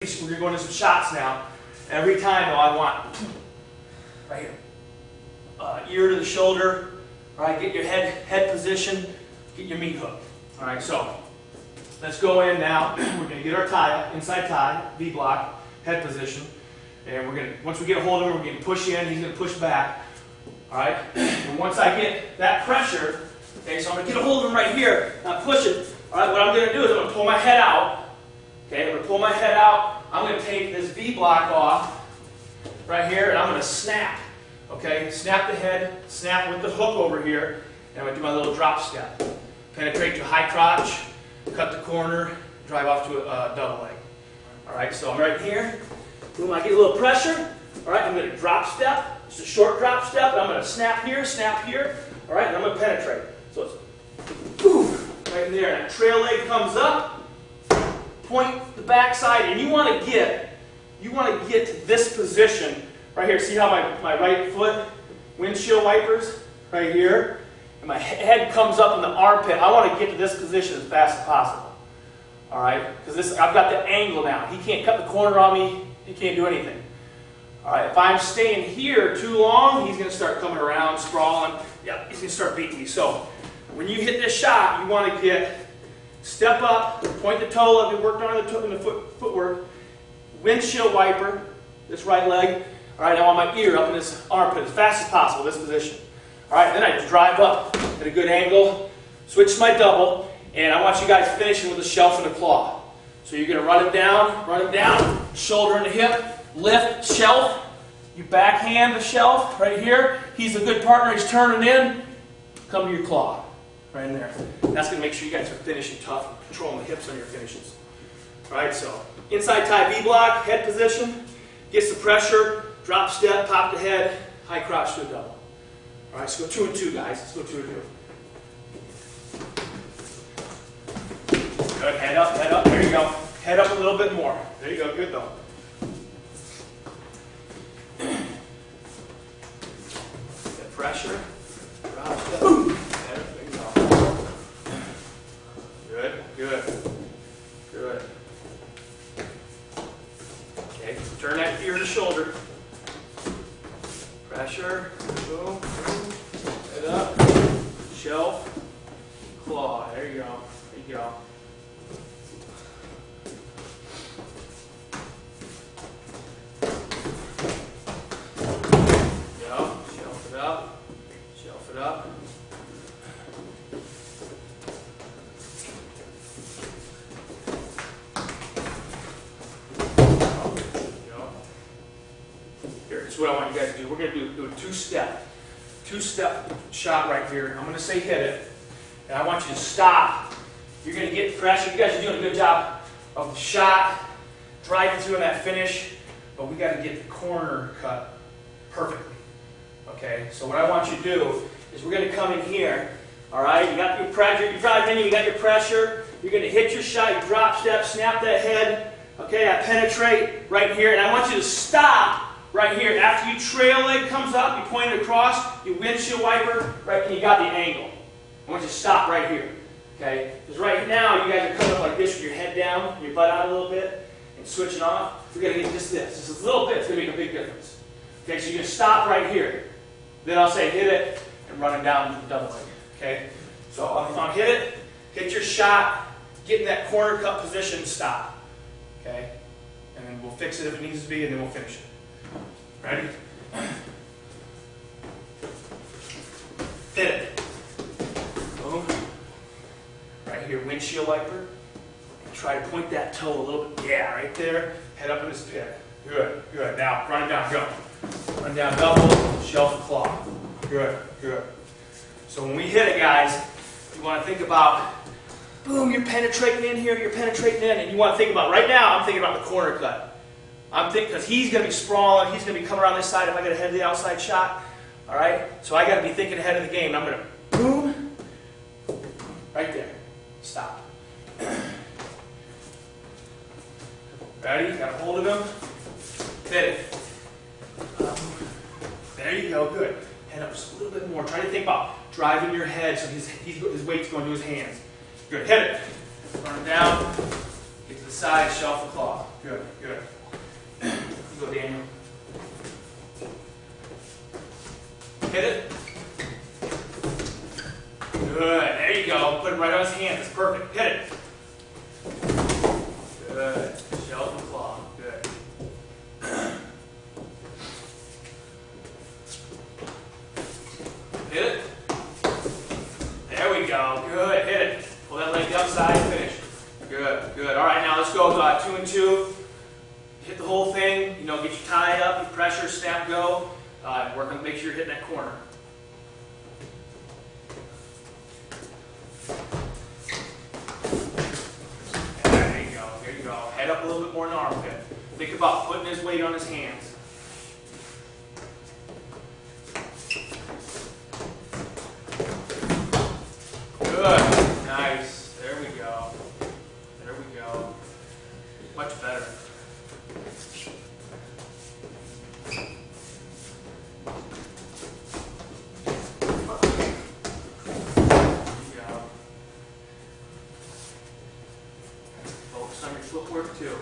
We're gonna go into some shots now. Every time though, I want, right here, uh, ear to the shoulder, right, get your head, head position, get your meat hook. All right, so let's go in now. We're gonna get our tie, inside tie, V block, head position. And we're gonna, once we get a hold of him, we're gonna push in, he's gonna push back. All right, and once I get that pressure, okay, so I'm gonna get a hold of him right here, and I'm pushing. All right, what I'm gonna do is I'm gonna pull my head out. Okay, I'm gonna pull my head out. I'm gonna take this V block off right here, and I'm gonna snap. Okay, snap the head, snap with the hook over here, and I'm gonna do my little drop step. Penetrate to high crotch, cut the corner, drive off to a uh, double leg. All right, so I'm right here. Boom, I get a little pressure. All right, I'm gonna drop step. It's a short drop step, I'm gonna snap here, snap here. All right, and I'm gonna penetrate. So it's boom, right in there. And that trail leg comes up, point the backside, and you want to get, you want to get to this position right here. See how my, my right foot windshield wipers right here, and my head comes up in the armpit. I want to get to this position as fast as possible. All right, because this I've got the angle now. He can't cut the corner on me. He can't do anything. All right, if I'm staying here too long, he's going to start coming around, sprawling. Yep, he's going to start beating me. So when you hit this shot, you want to get step up, point the toe like we worked on the, in the foot, footwork, windshield wiper, this right leg. All right, I want my ear up in this armpit as fast as possible, this position. All right, then I drive up at a good angle, switch my double, and I want you guys finishing with a shelf and a claw. So you're going to run it down, run it down, shoulder and hip, lift, shelf. You backhand the shelf right here. He's a good partner. He's turning in. Come to your claw right in there. That's going to make sure you guys are finishing tough and controlling the hips on your finishes. All right, so inside tie V block, head position, get some pressure, drop step, pop the head, high crotch to a double. All right, let's go two and two, guys. Let's go two and two. Good, head up, head up. There you go. Head up a little bit more. There you go. Good though. Get pressure. Drop step. Boom. There you go. Good, good, good. Okay, turn that ear to shoulder. Boom. Head up. Shelf. Claw. There you go. There you. Go. Is what I want you guys to do. We're going to do, do a two-step, two-step shot right here. I'm going to say hit it, and I want you to stop. You're going to get pressure. You guys are doing a good job of the shot, driving through in that finish, but we got to get the corner cut perfectly. Okay, so what I want you to do is we're going to come in here. All right, you got your pressure, you're driving in, you got your pressure. You're going to hit your shot, you drop step, snap that head. Okay, I penetrate right here, and I want you to stop right here. After you trail leg comes up, you point it across, you windshield wiper, right, and you got the angle. I want you to stop right here. Okay, because right now you guys are coming up like this with your head down, your butt out a little bit, and switching off. We're going to get just this. Just a little bit, it's going to make a big difference. Okay, so you're going to stop right here. Then I'll say hit it and run it down the double leg. Okay? So I'll, I'll hit it, hit your shot, get in that corner cut position, stop. Okay? And then we'll fix it if it needs to be, and then we'll finish it. Ready? Hit it. Boom. Right here, windshield wiper. Try to point that toe a little bit. Yeah, right there. Head up in this pit. Good, good. Now, run it down, go. Run down double, shelf claw. Good, good. So when we hit it, guys, you want to think about, boom, you're penetrating in here, you're penetrating in, and you want to think about, right now, I'm thinking about the corner cut. I'm thinking, because he's going to be sprawling, he's going to be coming around this side if I get ahead of the outside shot. All right? So I got to be thinking ahead of the game. I'm going to, boom, right there. Stop. Ready? Got a hold of him. Hit it. There you go, good. Head up just a little bit more. Try to think about driving your head so his, his, his weight's going to his hands. Good, hit it. Run it down. Get to the side, shelf the claw. Good, good. Go, Daniel. Hit it. Good. There you go. Put it right on his hands. It's perfect. Hit it. Good. Shelf and claw. Good. Hit it. There we go. Good. Hit it. Pull that leg outside. Finish. Good. Good. All right. Now let's go uh, two and two. Hit the whole thing. You know, get you tied up. You pressure. Snap. Go. Uh, work on make sure you're hitting that corner. There you go. There you go. Head up a little bit more in the armpit. Think about putting his weight on his hands. Good. Nice. There we go. There we go. Much better. There you go. Focus on your footwork too.